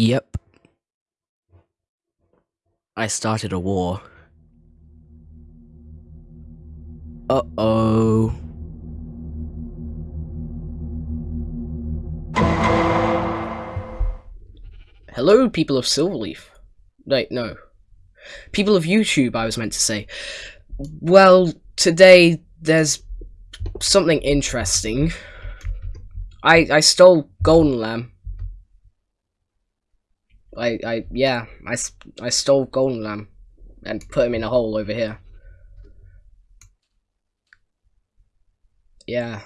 Yep. I started a war. Uh-oh. Hello, people of Silverleaf. Wait, no. People of YouTube, I was meant to say. Well, today there's something interesting. I I stole Golden Lamb. I I yeah, I I stole Golden Lamb and put him in a hole over here. Yeah.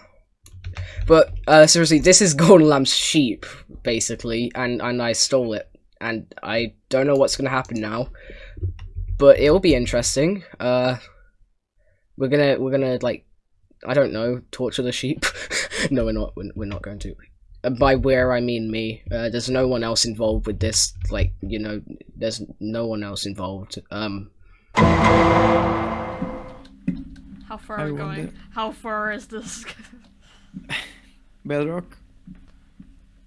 But uh, seriously, this is Golden Lamb's sheep, basically, and and I stole it, and I don't know what's gonna happen now, but it'll be interesting. Uh, we're gonna we're gonna like, I don't know, torture the sheep. no, we're not. We're, we're not going to. By where I mean me. Uh, there's no one else involved with this. Like you know, there's no one else involved. Um. How far I are we wonder- going? How far is this? Bedrock.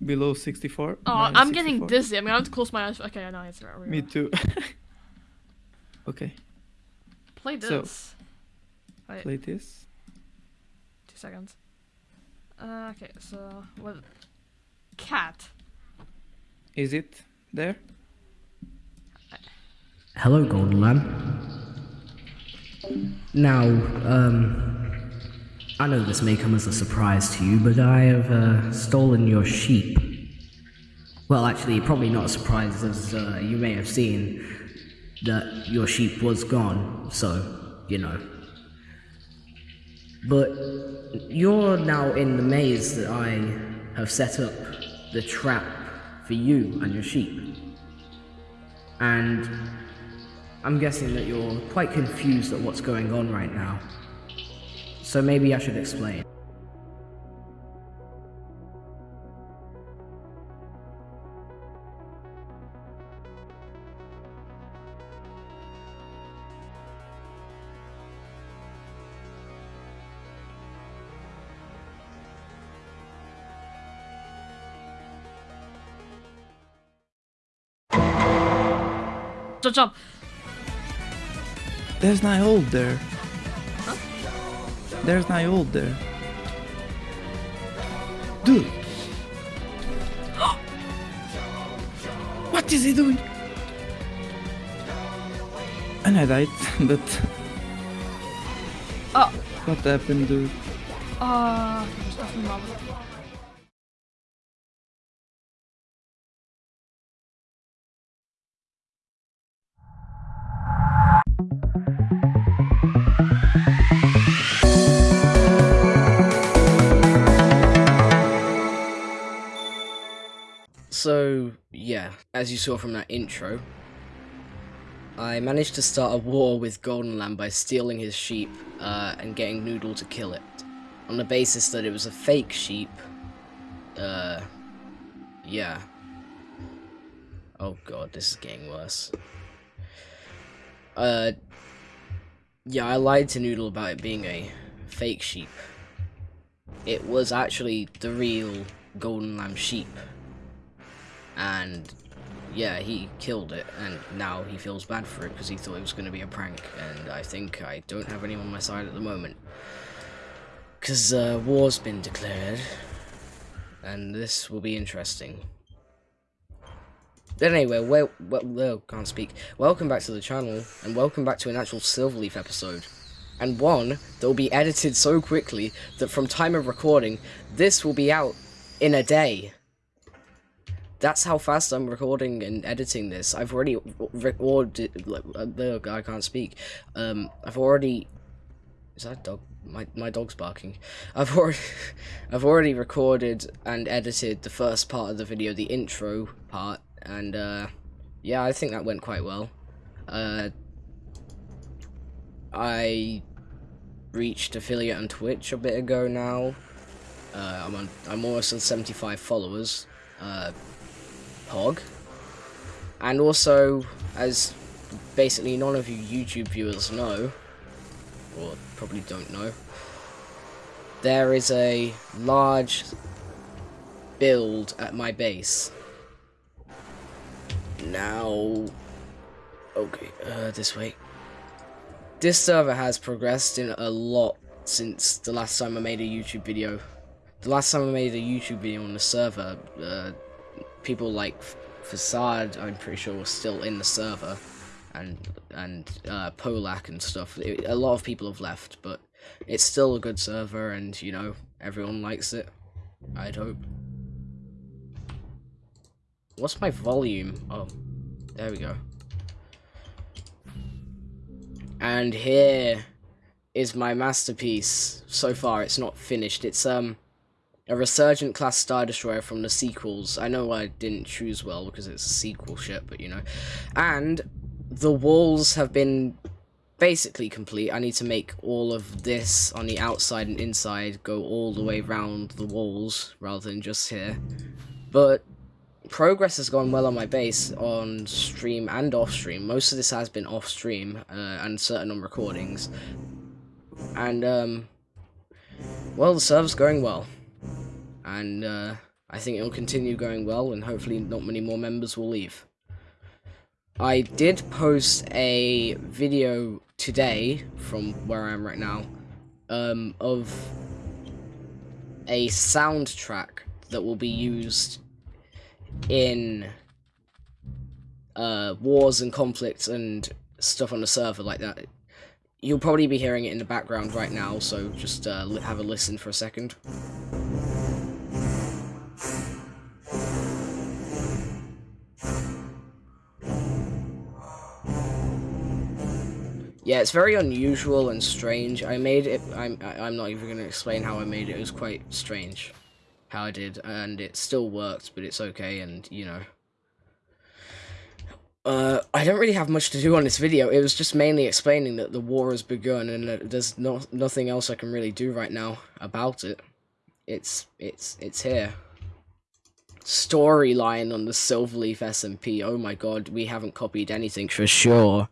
Below 64. Oh, I'm getting dizzy. I'm gonna have to close my eyes. Okay, I know it's right. Me too. okay, Play So- this. Wait, play this. two seconds. Uh, okay, so what? Cat. Is it there? Hello, Golden Lamb. Now, um, I know this may come as a surprise to you, but I have uh, stolen your sheep. Well, actually, probably not a surprise, as uh, you may have seen that your sheep was gone, so, you know. But you're now in the maze that I have set up the trap for you and your sheep. And I'm guessing that you're quite confused at what's going on right now. So maybe I should explain. Jump, jump. There's my old there. There's my old there. Dude. what is he doing? And I died, but Oh, what happened, dude? uh, So, yeah, as you saw from that intro, I managed to start a war with Golden Lamb by stealing his sheep uh, and getting Noodle to kill it. On the basis that it was a fake sheep. Uh, yeah. Oh god, this is getting worse. Uh, yeah, I lied to Noodle about it being a fake sheep. It was actually the real Golden Lamb sheep and yeah, he killed it, and now he feels bad for it because he thought it was going to be a prank, and I think I don't have anyone on my side at the moment. Because uh, war's been declared, and this will be interesting. But anyway, well, well, can't speak. Welcome back to the channel, and welcome back to an actual Silverleaf episode. And one that will be edited so quickly that from time of recording, this will be out in a day that's how fast I'm recording and editing this. I've already recorded. Like, uh, I can't speak. Um, I've already. Is that dog? My my dog's barking. I've already, I've already recorded and edited the first part of the video, the intro part, and uh, yeah, I think that went quite well. Uh, I reached affiliate on Twitch a bit ago now. Uh, I'm on. I'm almost on 75 followers. Uh, And also, as basically none of you YouTube viewers know, or probably don't know, there is a large build at my base. now, okay, uh, this way. This server has progressed in a lot since the last time I made a YouTube video. The last time I made a YouTube video on the server, uh, people like Facade, I'm pretty sure, was still in the server, and and uh, Polak and stuff. It- a lot of people have left, but it's still a good server, and you know everyone likes it. I'd hope. What's my volume? Oh, there we go. And here is my masterpiece. So far, it's not finished. It's um a resurgent class star destroyer from the sequels. I know I didn't choose well because it's a sequel ship, but you know. And the walls have been basically complete. I need to make all of this on the outside and inside go all the way around the walls rather than just here. But progress has gone well on my base on stream and off stream. Most of this has been off stream uh, and certain on recordings. And um well the server's going well. And uh I think it'll continue going well and hopefully not many more members will leave. I did post a video today from where I am right now um, of a soundtrack that will be used in uh, wars and conflicts and stuff on the server like that. You'll probably be hearing it in the background right now, so just uh, have a listen for a second. Yeah, it's very unusual and strange. I made it. I'm. I'm not even going to explain how I made it. It was quite strange, how I did, and it still worked, but it's okay. And you know, uh, I don't really have much to do on this video. It was just mainly explaining that the war has begun, and that there's no nothing else I can really do right now about it. It's it's it's here. Storyline on the Silverleaf SMP. Oh my god, we haven't copied anything for sure.